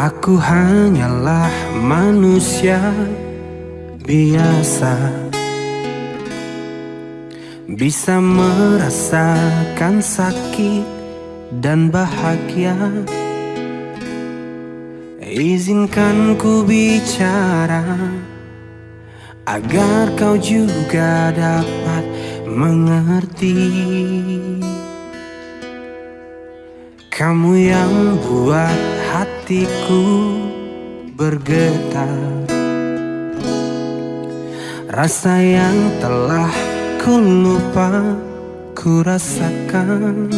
Aku hanyalah manusia biasa. Bisa merasakan sakit dan bahagia. Izinkan ku bicara Agar kau juga dapat mengerti. Kamu yang buat hatiku bergetar. Rasa yang telah ku lupa ku rasakan.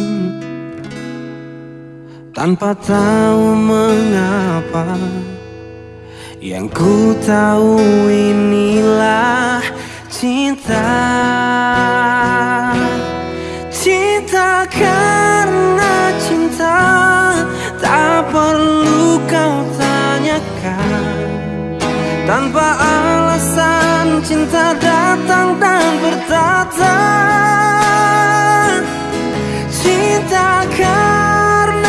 Tanpa tahu mengapa Yang ku tahu inilah cinta. Cinta karena cinta Tak perlu kau tanyakan. Tanpa alasan cinta datang dan bertata Cinta karena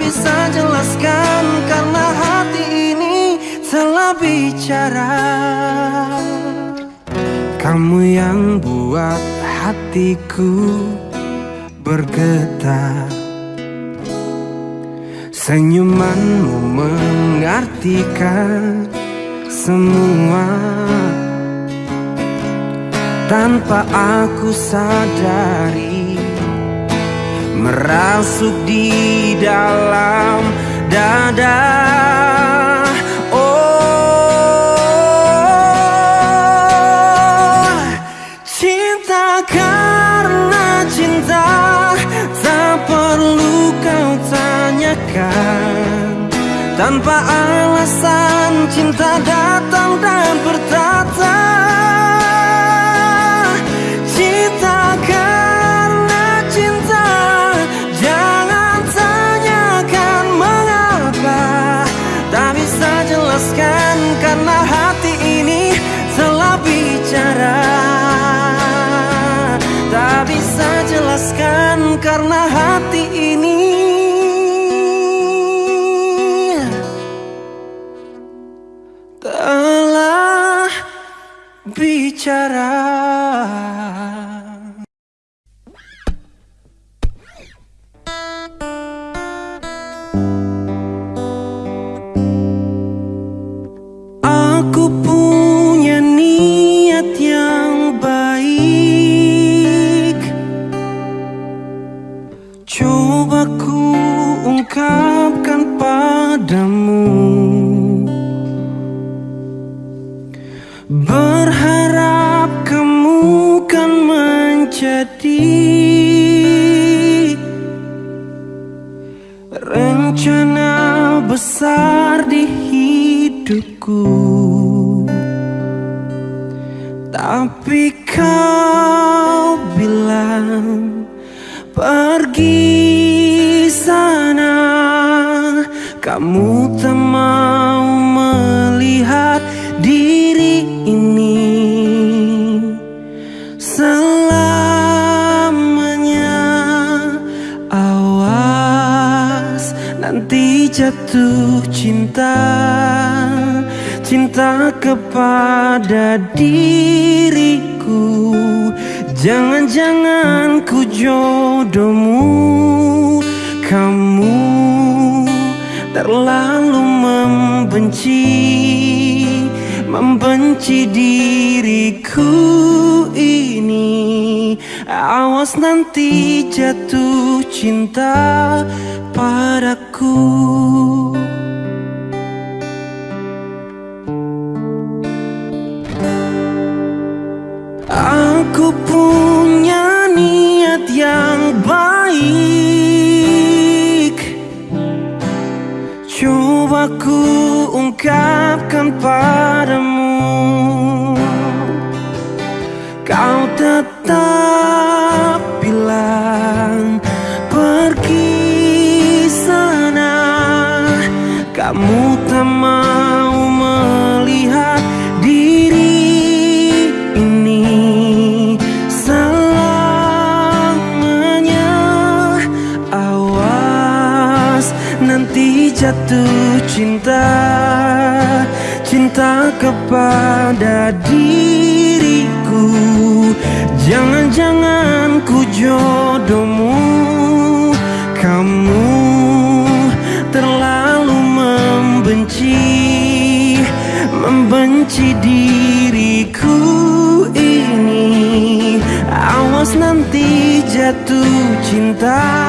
bisa jelaskan karena hati ini telah bicara. Kamu yang buat hatiku bergetar. Senyumanmu mengartikan semua. Tanpa aku sadari merasuk di dalam dada tanpa alasan cinta datang dan Kepada diriku. Jangan-jangan ku jodohmu. Kamu terlalu membenci Membenci diriku ini. Awas nanti jatuh cinta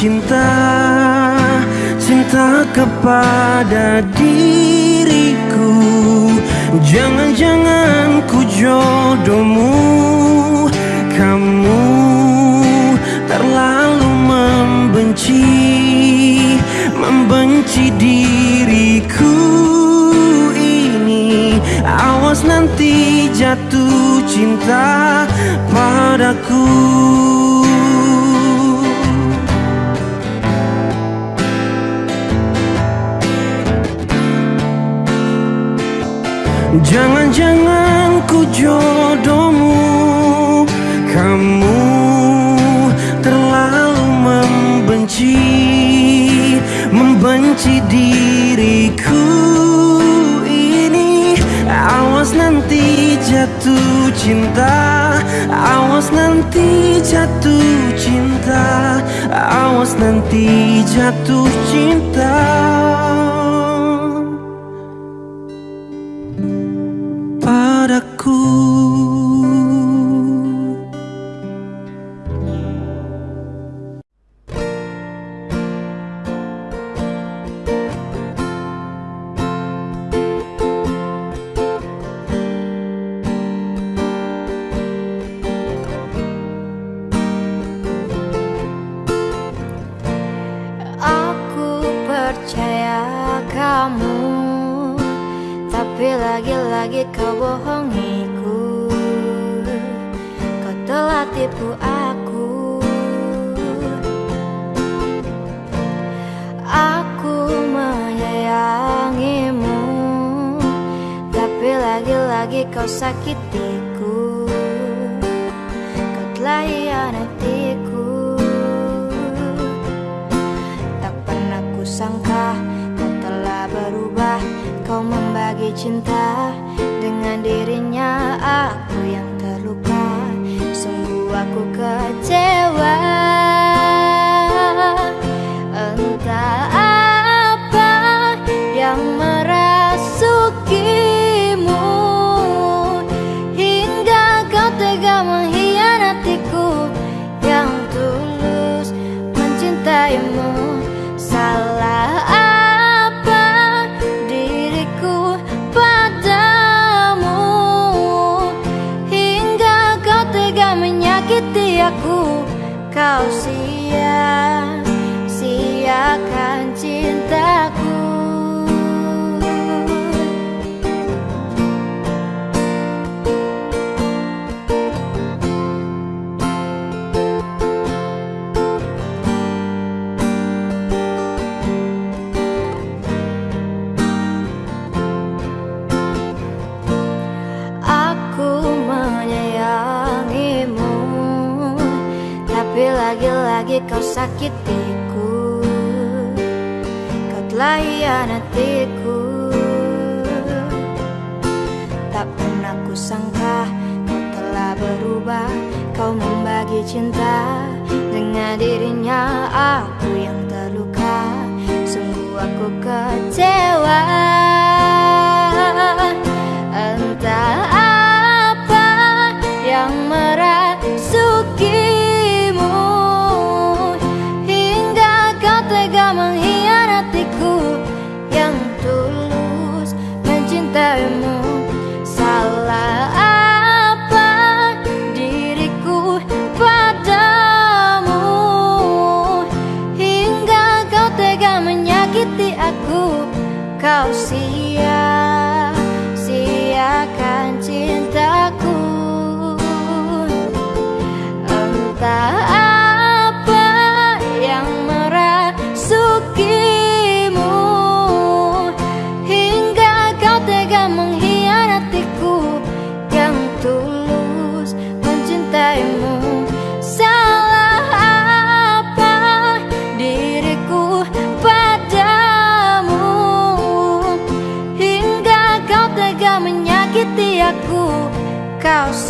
cinta Cinta kepada diriku. Jangan-jangan ku jodohmu Kamu terlalu membenci Membenci diriku ini. Awas nanti jatuh cinta Awas nanti jatuh cinta. Awas nanti jatuh cinta tak apa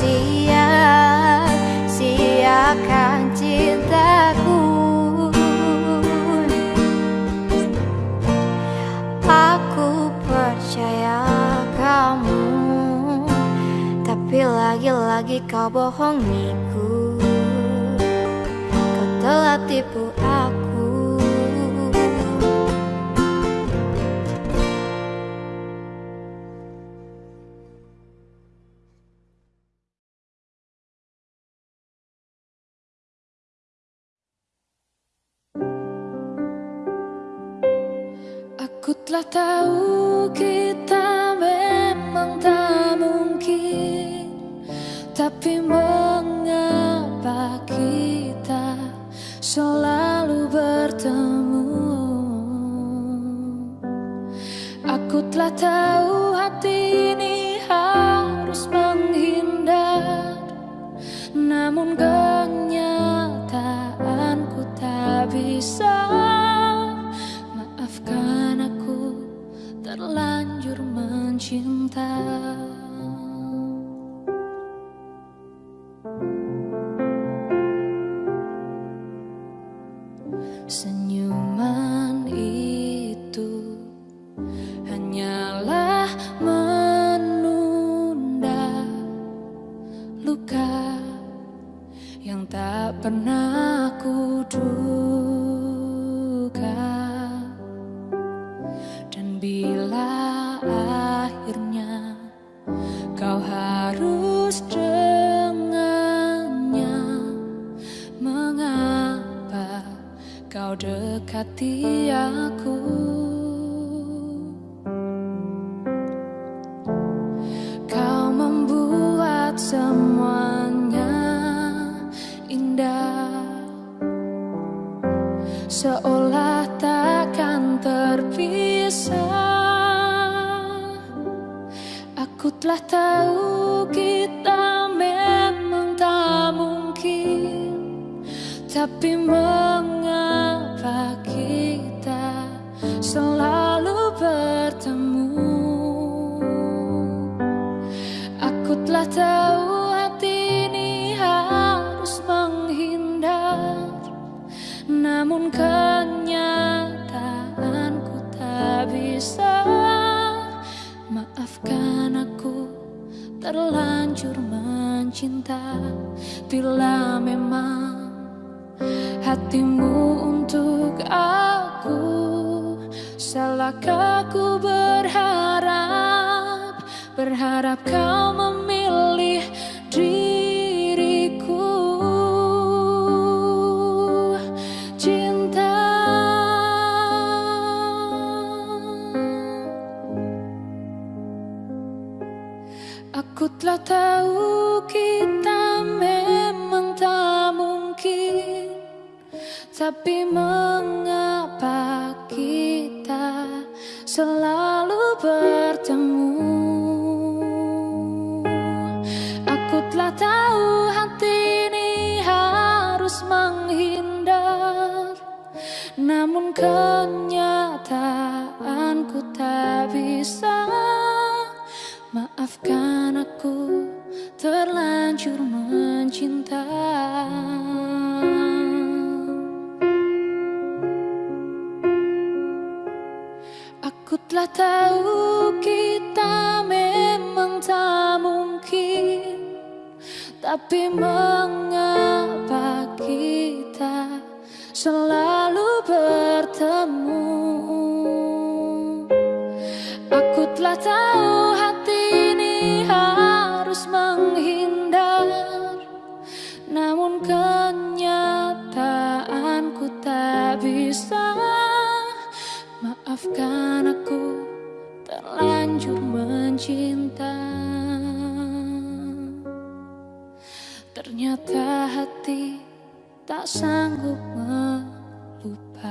sia-siakan cintaku. Aku percaya kamu Tapi lagi-lagi kau bohongiku Kau telah tipu aku Aku Namun kenyataanku tak bisa. Terlanjur mencinta mengapa kita selalu bertemu? Aku telah tahu hati ini harus menghindar Namun kenyataanku tak bisa. Maafkan aku terlanjur mencinta telah tahu kita memang tak mungkin Tapi mengapa kita selalu bertemu? Aku telah tahu hati ini harus menghindar Namun kenyataanku tak bisa Maafkan aku terlanjur mencinta. Ternyata hati tak sanggup melupakan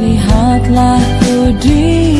Lihatlah ku di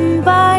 semua itu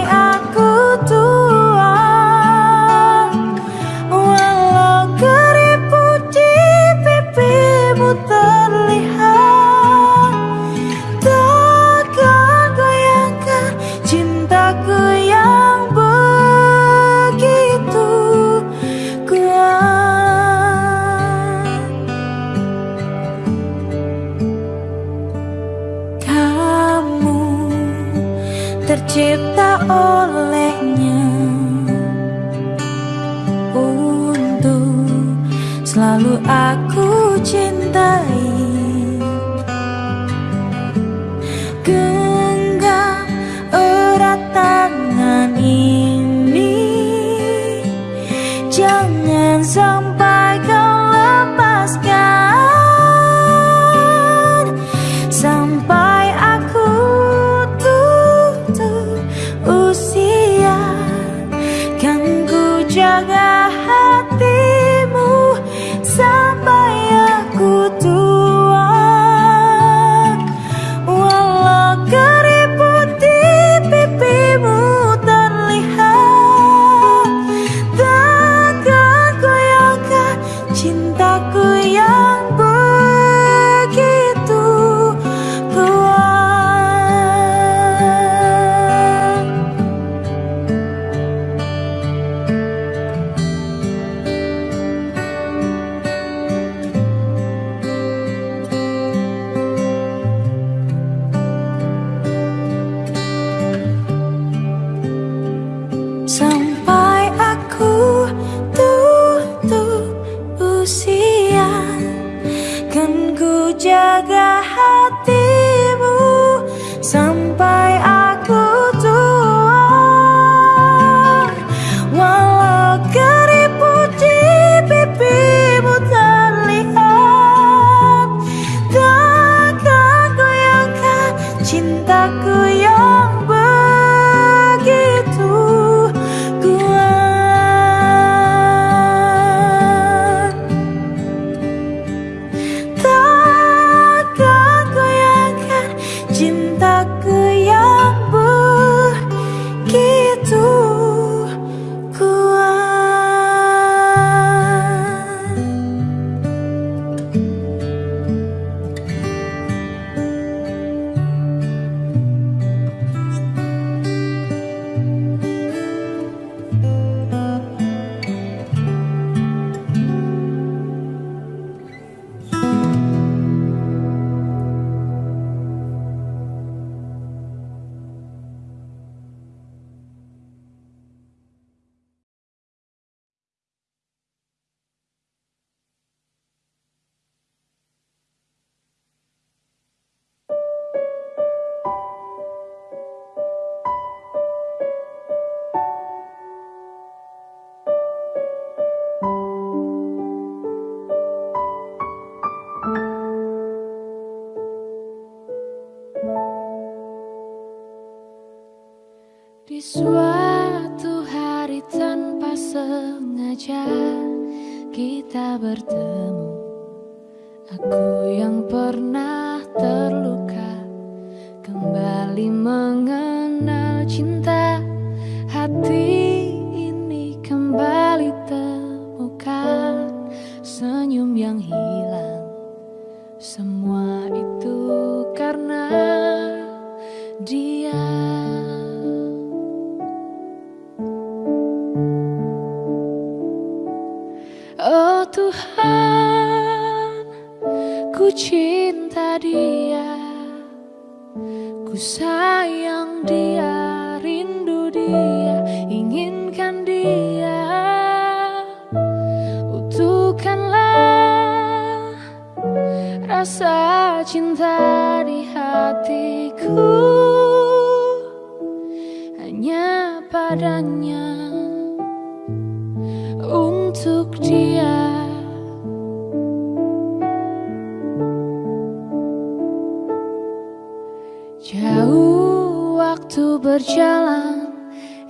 waktu berjalan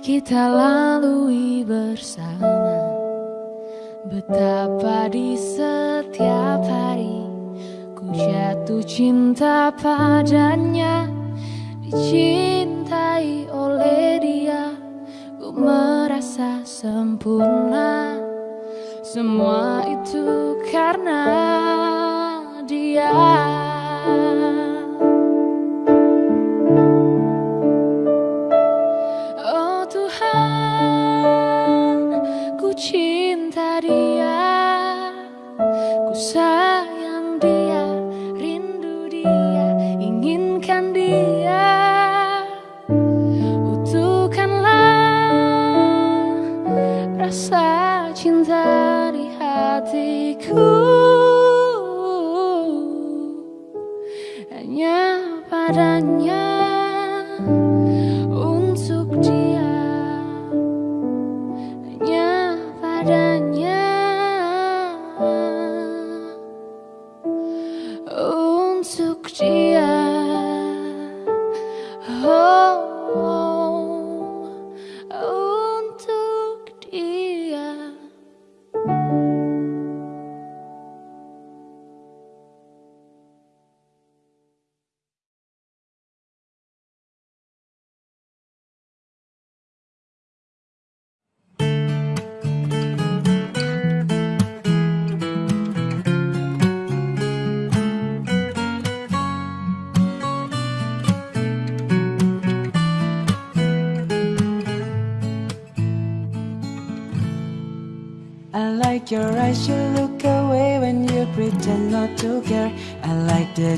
kita lalui bersama. Betapa di setiap hari ku jatuh cinta padanya. Dicintai oleh dia ku merasa sempurna. Semua itu karena dia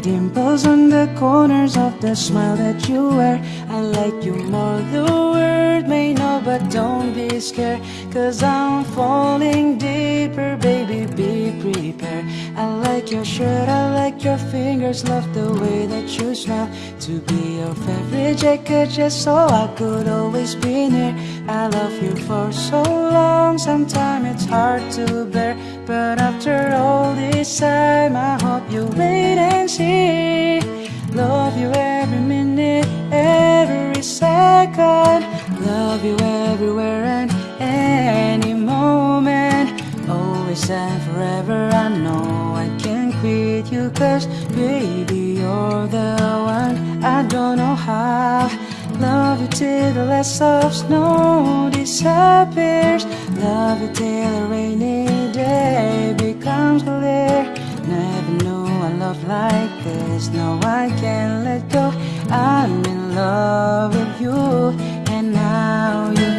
dimples on the corners of the smile that you wear. I like you more, the world may know, but don't be scared. Cause I'm falling deeper, baby, be prepared. I like your shirt, I like your fingers, love the way that you smile. To be your favorite jacket, just so I could always be near. I love you for so long, sometimes it's hard to bear. But after all this time, I hope you wait and see. Love you every minute, every second. Love you everywhere and any moment. Always and forever, I know I can't quit you. Cause baby, you're the one. I don't know how. Love you till the last of snow disappears. Love you till a rainy day becomes clear. Never knew a love like this. No, I can't let go. I'm in love with you, and now you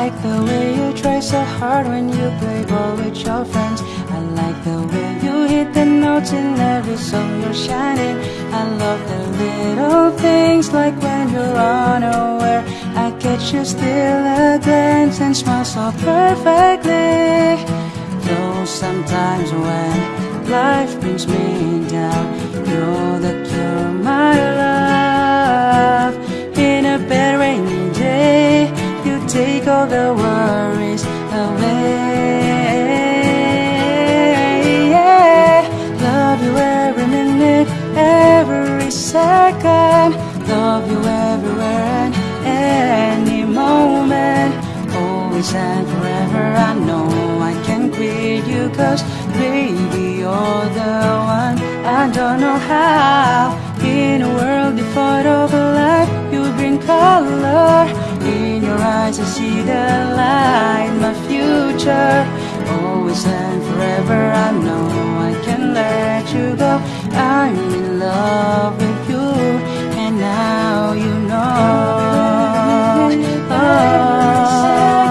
like the way you try so hard when you play ball with your friends. I like the way you hit the notes in every song you're shining. I love the little things like when you're unaware. I catch you still a glance and smile so perfectly. Though sometimes when life brings me down, you're the cure, my love. All the worries away. Yeah. Love you every minute, every second. Love you everywhere and any moment. Always and forever, I know I can quit you. Cause baby, you're the one. I don't know how. In a world devoid of light, you bring color. In your eyes, I see the light, my future. Always and forever I know I can let you go. I'm in love with you And now you know. Oh,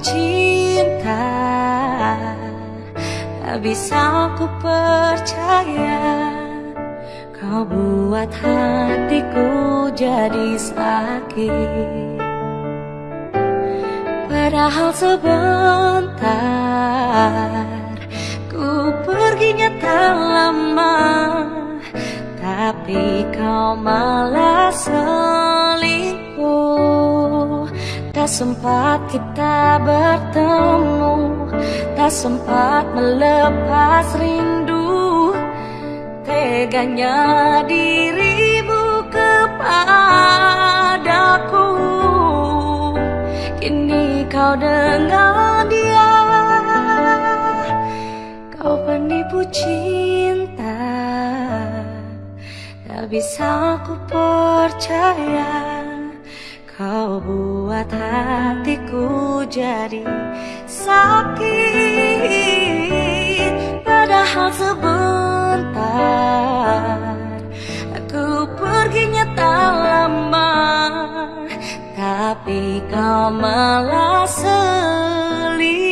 cinta. Tak bisa aku percaya Kau buat hatiku jadi sakit. Padahal sebentar Ku perginya tak lama Tapi kau malah selingkuh Tak sempat kita bertemu Tak sempat melepas rindu. Teganya dirimu kepadaku Kini kau dengan dia. Kau penipu cinta Tak bisa ku percaya Kau buat hatiku jadi sakit. Padahal sebentar Aku perginya tak lama Tapi kau malah selingkuh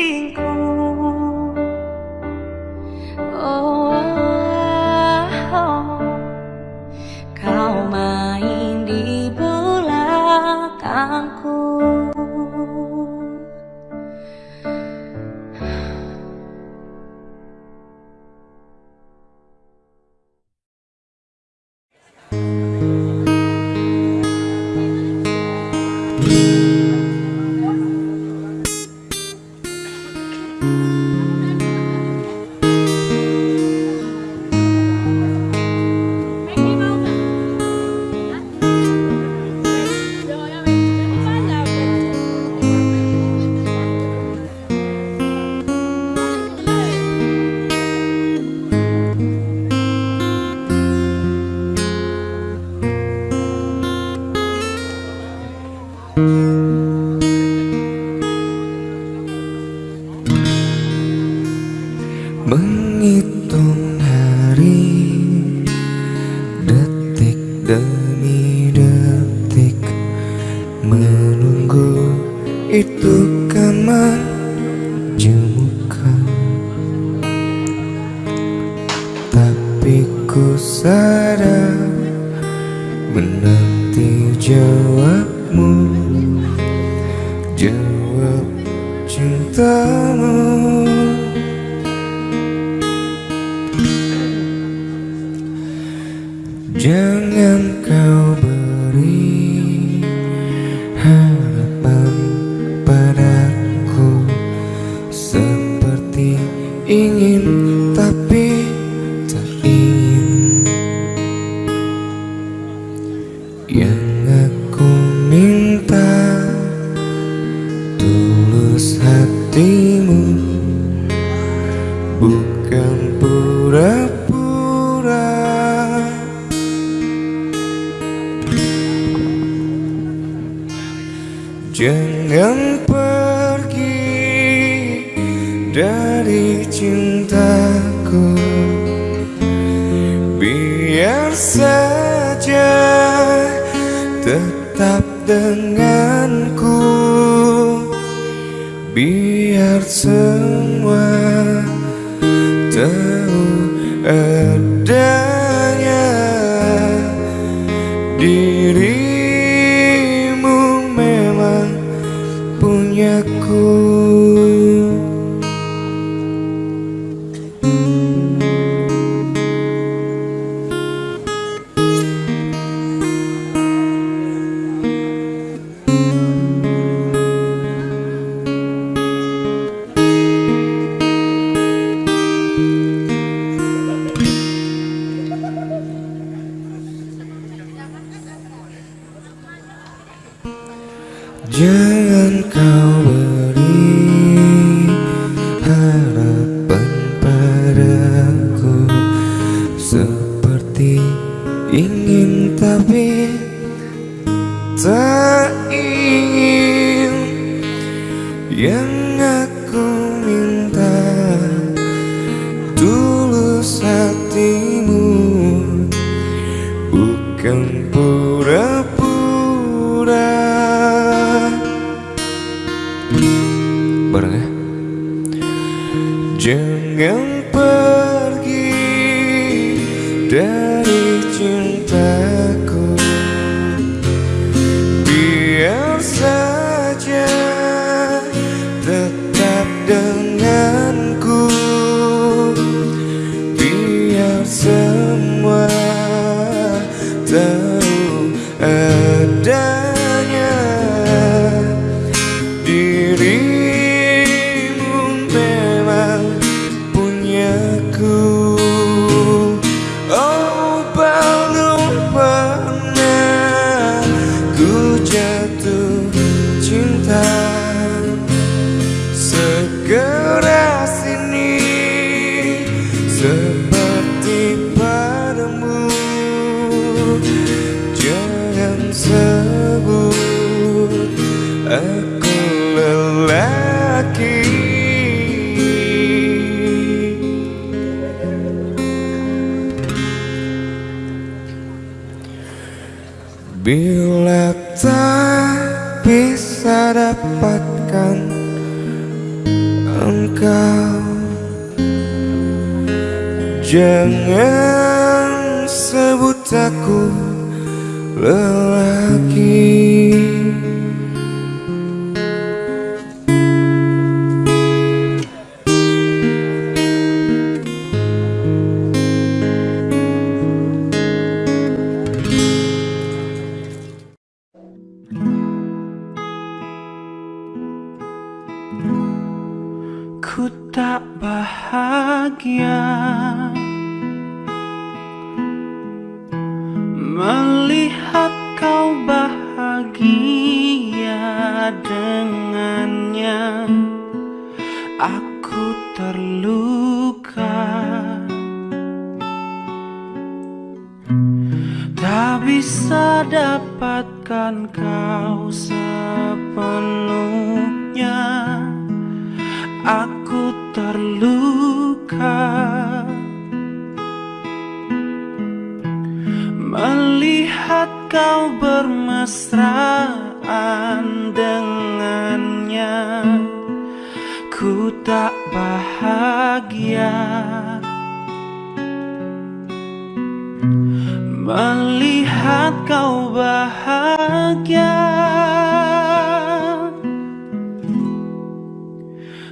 mengikuti Melihat kau bahagia dengannya Aku terluka. Tak bisa dapatkan kau sepenuhnya. kemesraan dengannya. Ku tak bahagia. Melihat kau bahagia.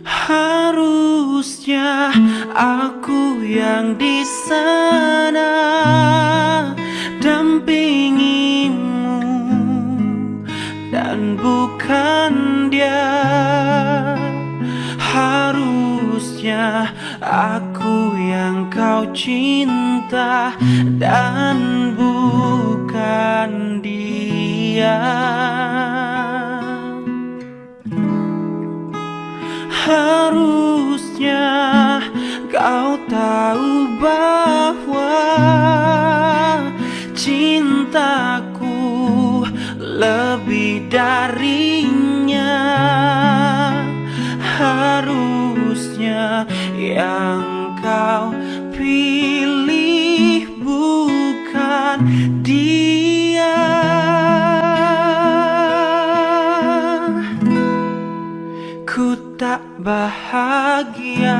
Harusnya aku yang di sana cinta dan bukan dia. Harusnya kau tahu bahwa Cintaku lebih darinya. Harusnya yang bahagia.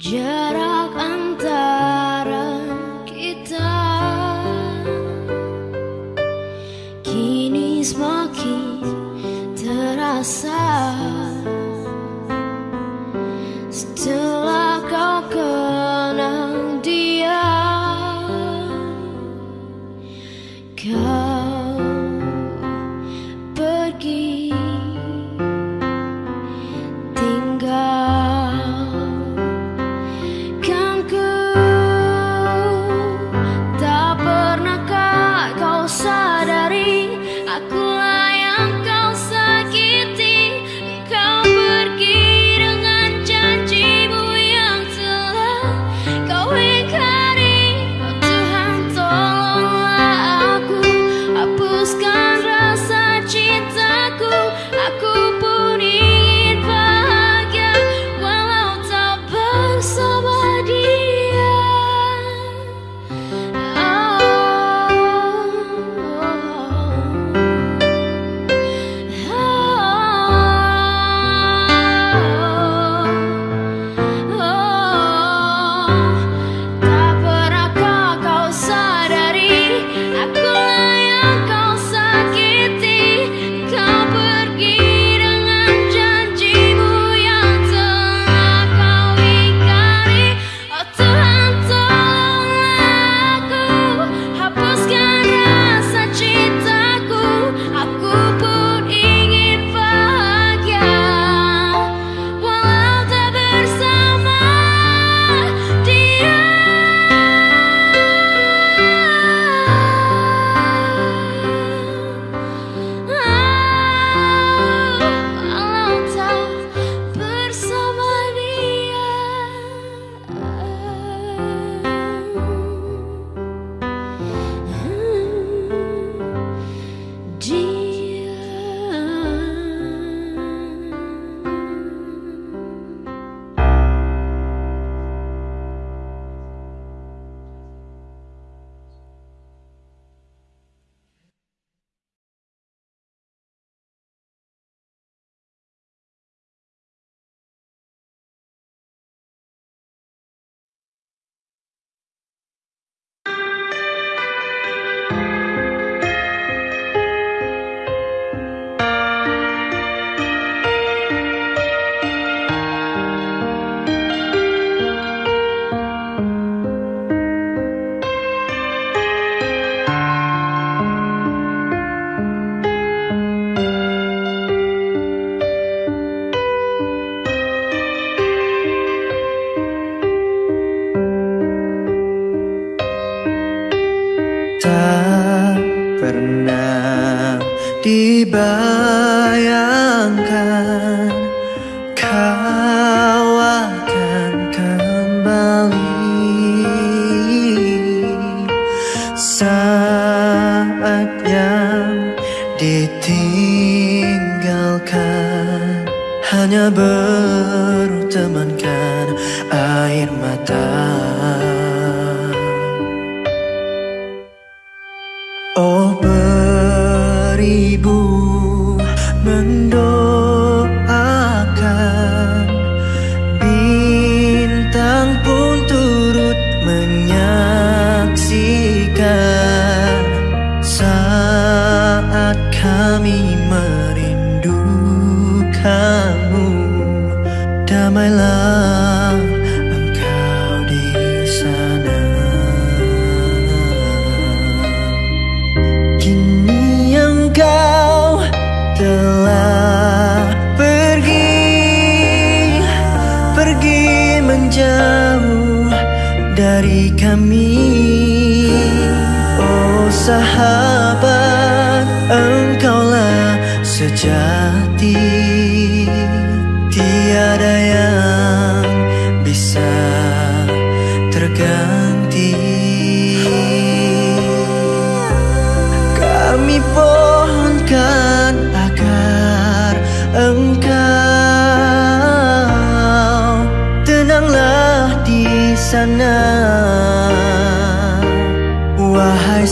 Jarak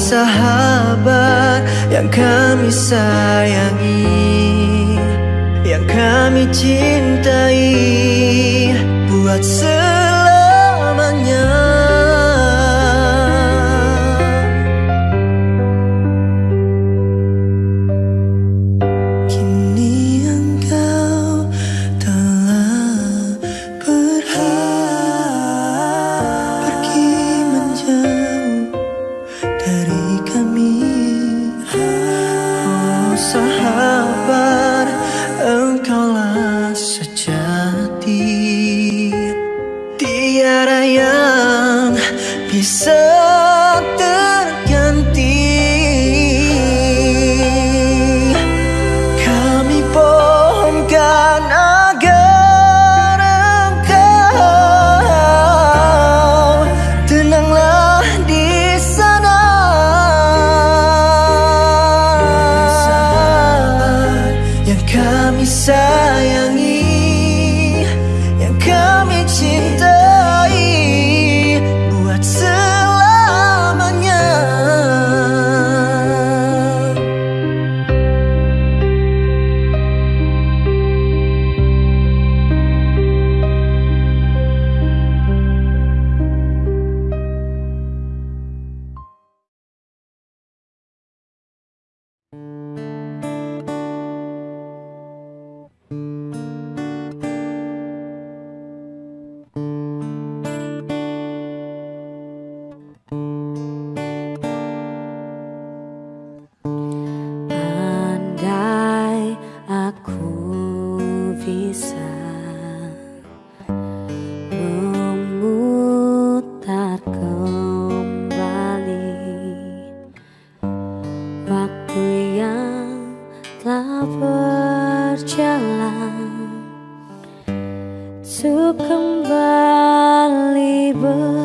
sahabat yang kami sayangi, yang kami cintai, untuk kembali bersama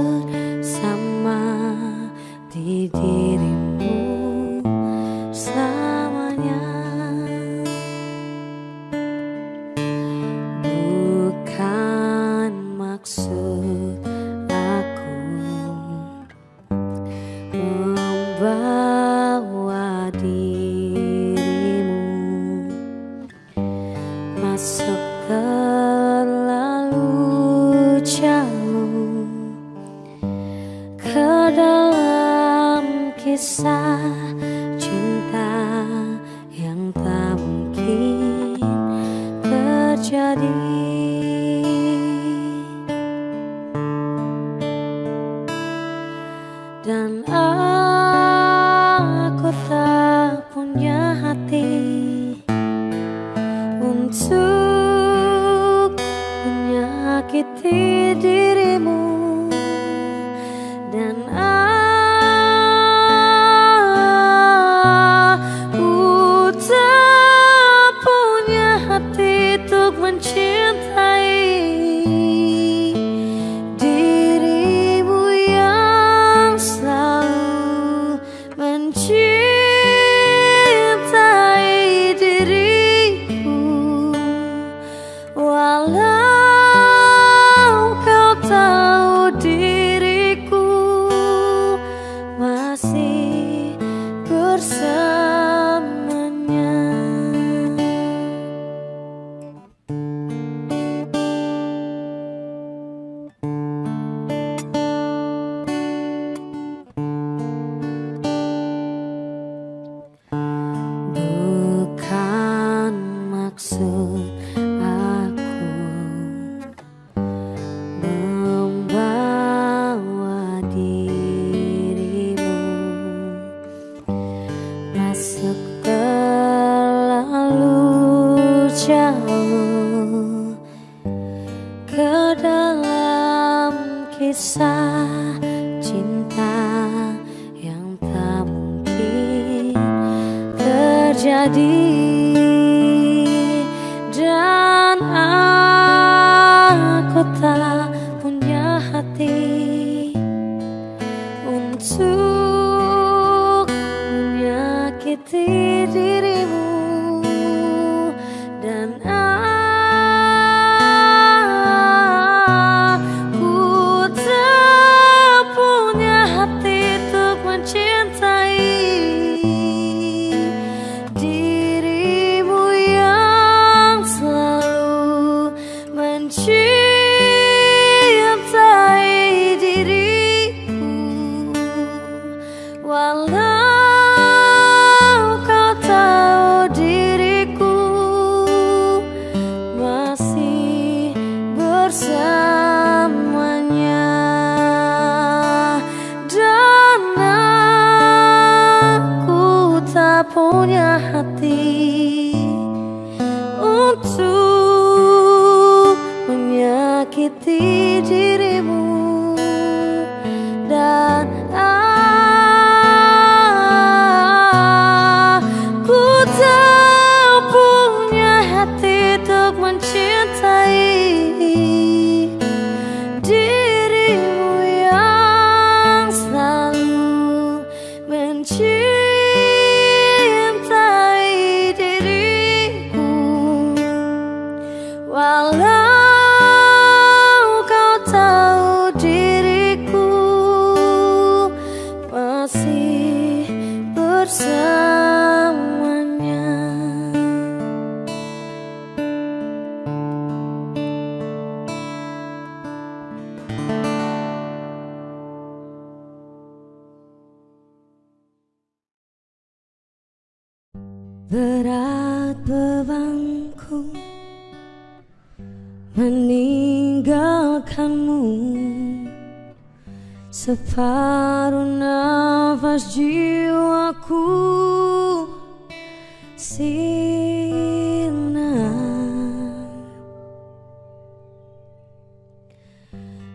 terjadi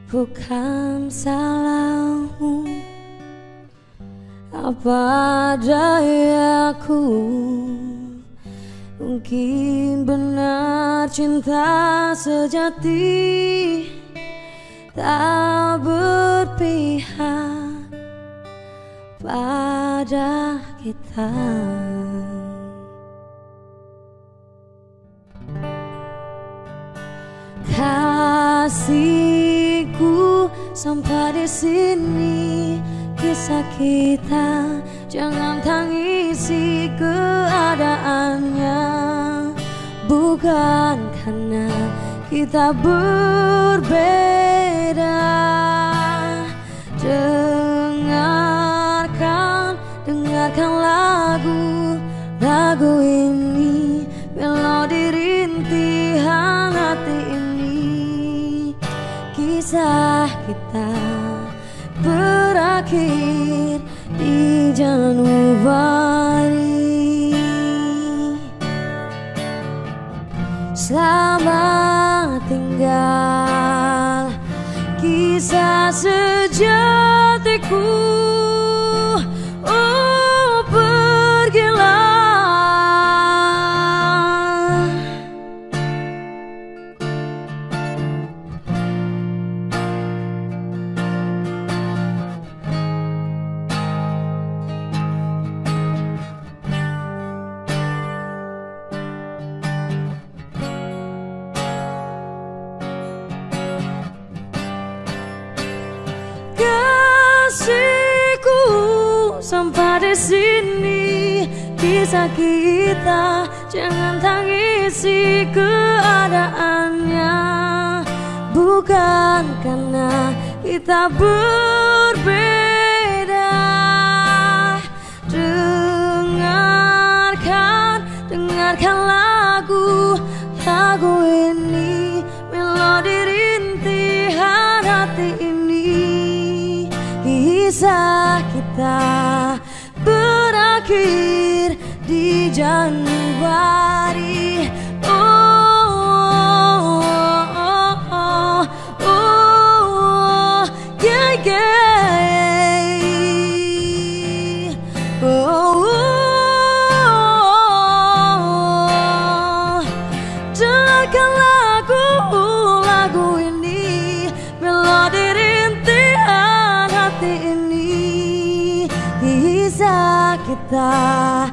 Bukan salahmu Apa dayaku? Mungkin benar cinta sejati Tak berpihak pada kita Kasihku sampai di sini. Kisah kita Jangan tangisi keadaannya. Bukan karena kita berbeda. Dengarkan, dengarkan lagu Lagu ini Kisah kita berakhir di Januari Selamat tinggal kisah sini kisah kita. Jangan tangisi keadaannya. Bukan karena kita berbeda. Dengarkan dengarkan lagu lagu ini berakhir di Januari kisah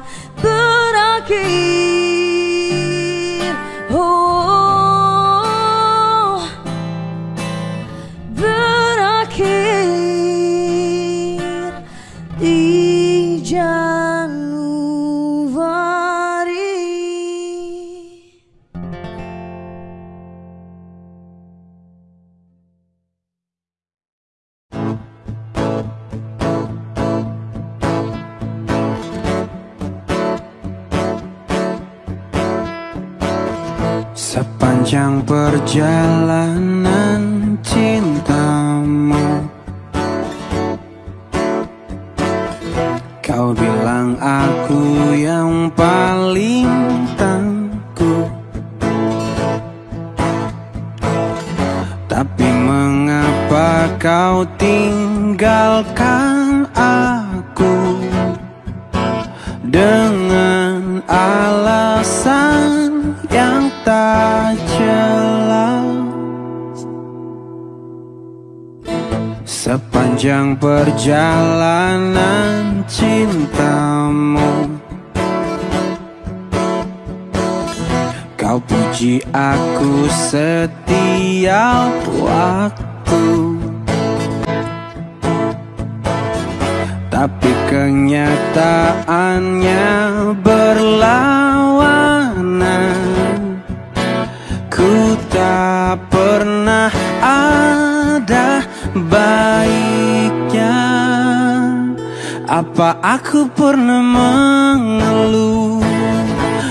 Apa aku pernah mengeluh?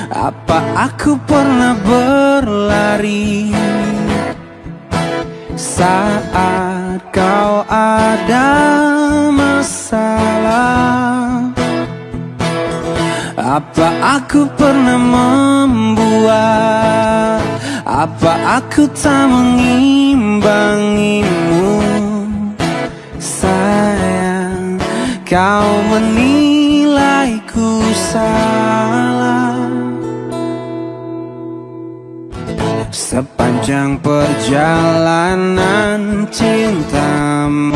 Apa aku pernah berlari? Saat kau ada masalah Apa aku pernah membuat? Apa aku tak mengimbangimu? Sayang Kau menilaiku salah. Sepanjang perjalanan cintamu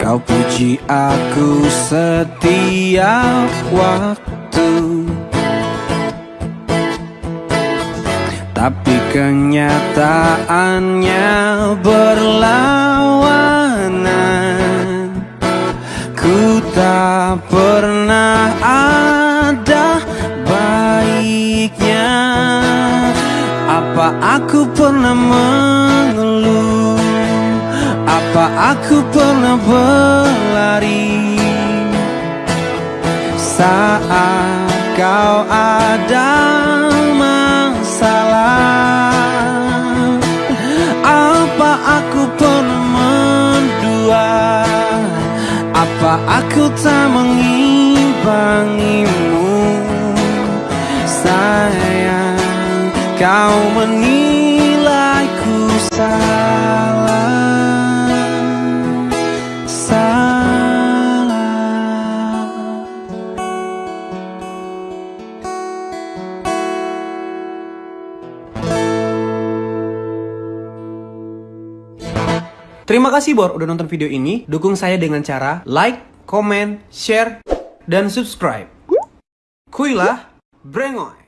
Kau puji aku setiap waktu Tapi kenyataannya berlawanan. Ku tak pernah ada baiknya. Apa aku pernah mengeluh? Apa aku pernah berlari? Saat kau ada tak mengimbangimu Sayang Kau menilaiku salah Salah Terima kasih Bor udah nonton video ini. Dukung saya dengan cara like, comment, share, dan subscribe. Kuilah, brengoy.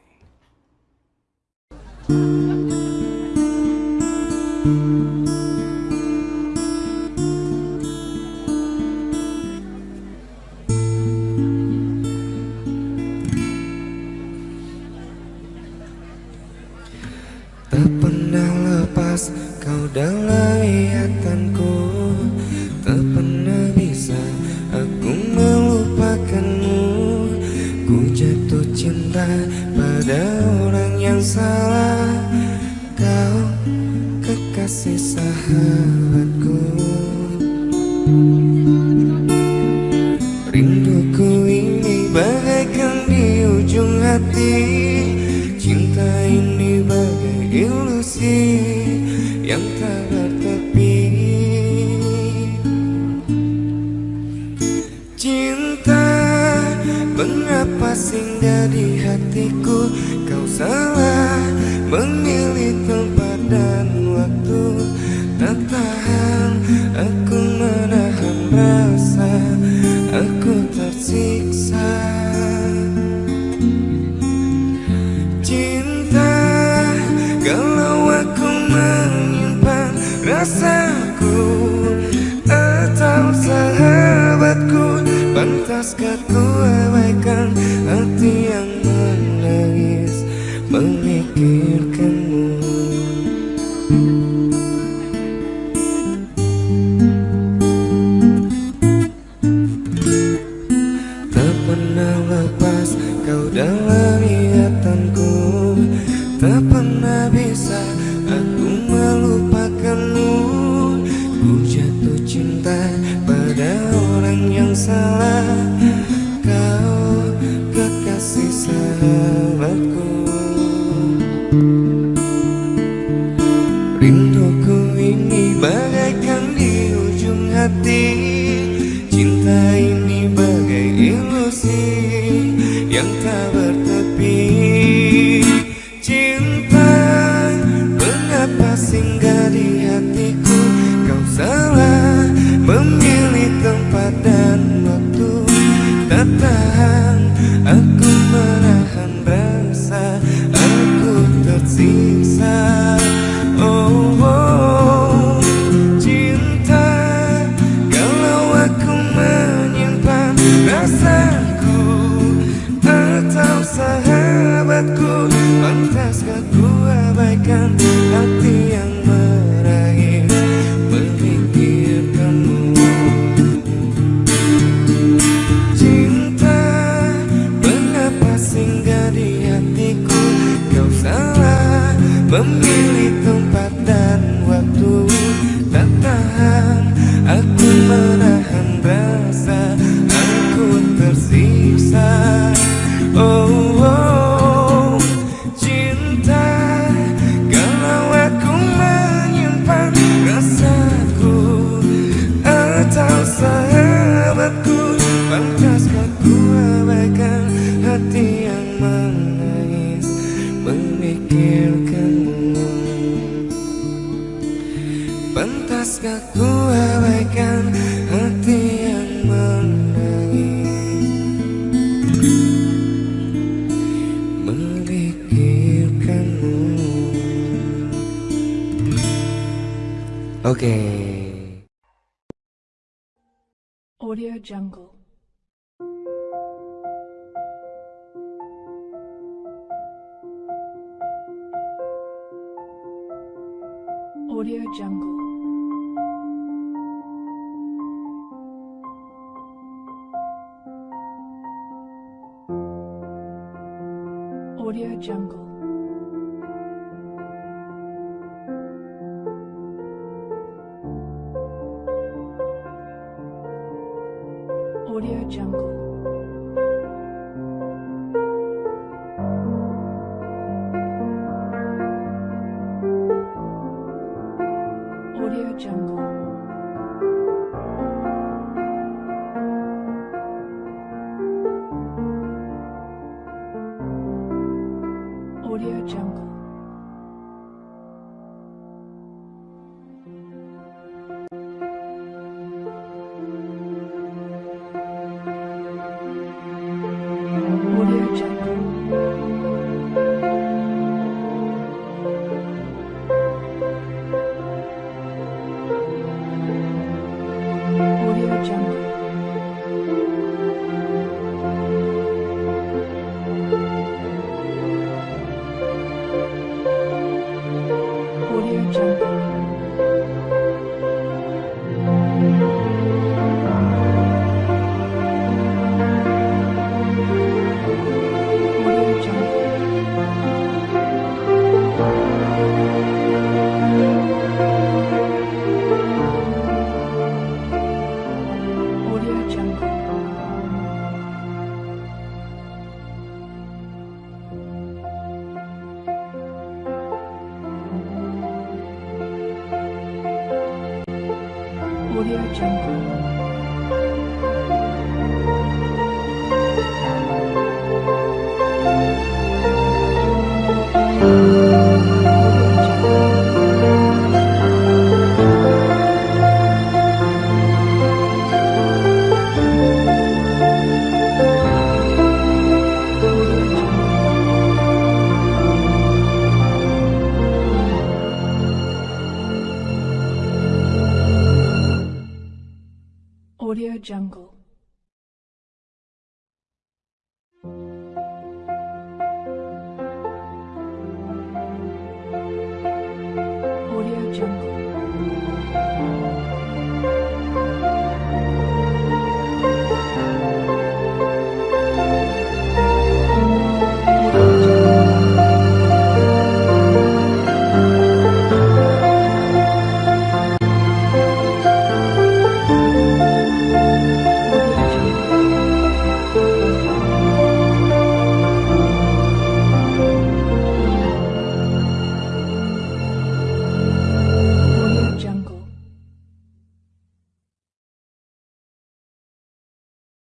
found